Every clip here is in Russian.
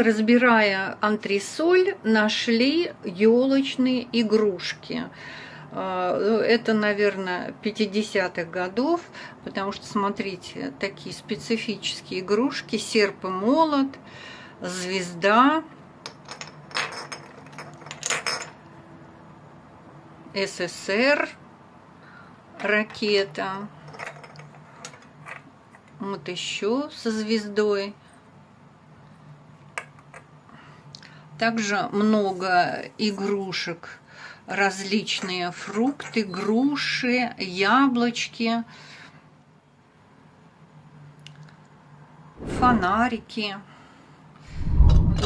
разбирая антресоль, нашли елочные игрушки. А, это, наверное, 50-х годов, потому что, смотрите, такие специфические игрушки, серп и молот, звезда, СССР, ракета, вот еще со звездой. Также много игрушек, различные фрукты, груши, яблочки, фонарики.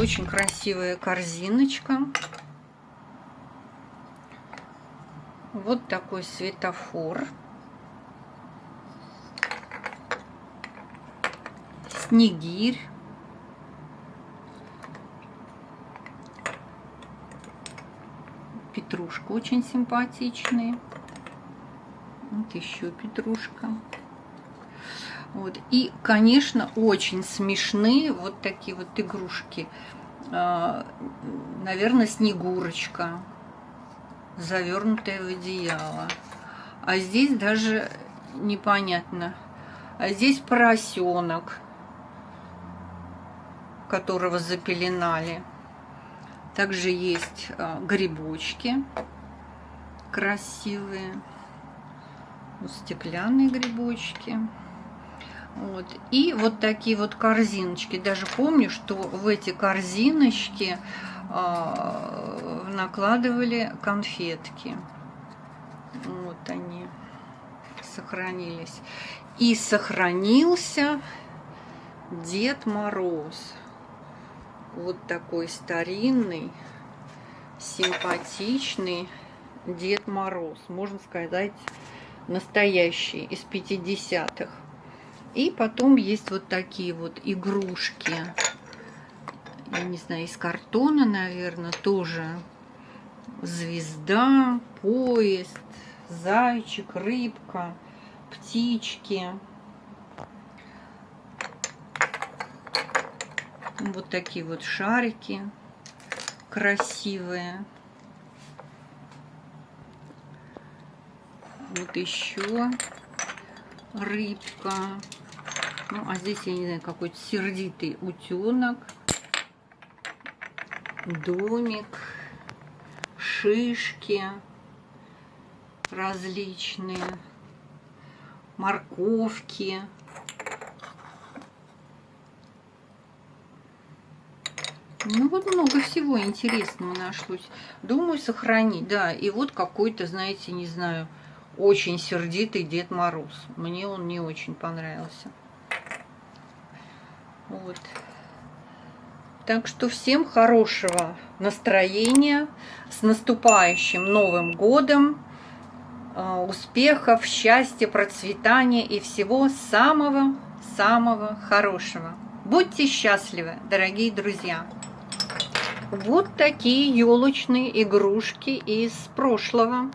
Очень красивая корзиночка. Вот такой светофор. Снегирь. Петрушка очень симпатичный. Вот еще петрушка. Вот. И, конечно, очень смешные вот такие вот игрушки. А, наверное, Снегурочка, завернутая в одеяло. А здесь даже непонятно. А здесь поросенок, которого запеленали. Также есть а, грибочки красивые. Вот стеклянные грибочки. Вот. И вот такие вот корзиночки. Даже помню, что в эти корзиночки э, накладывали конфетки. Вот они сохранились. И сохранился Дед Мороз вот такой старинный, симпатичный Дед Мороз. Можно сказать, настоящий, из 50-х. И потом есть вот такие вот игрушки. Я не знаю, из картона, наверное, тоже. Звезда, поезд, зайчик, рыбка, птички. Вот такие вот шарики красивые. Вот еще рыбка. Ну, а здесь, я не знаю, какой-то сердитый утенок. Домик. Шишки различные. Морковки. Ну вот много всего интересного нашлось. Думаю сохранить, да. И вот какой-то, знаете, не знаю, очень сердитый Дед Мороз. Мне он не очень понравился. Вот. Так что всем хорошего настроения, с наступающим Новым Годом, а, успехов, счастья, процветания и всего самого-самого хорошего. Будьте счастливы, дорогие друзья! Вот такие елочные игрушки из прошлого.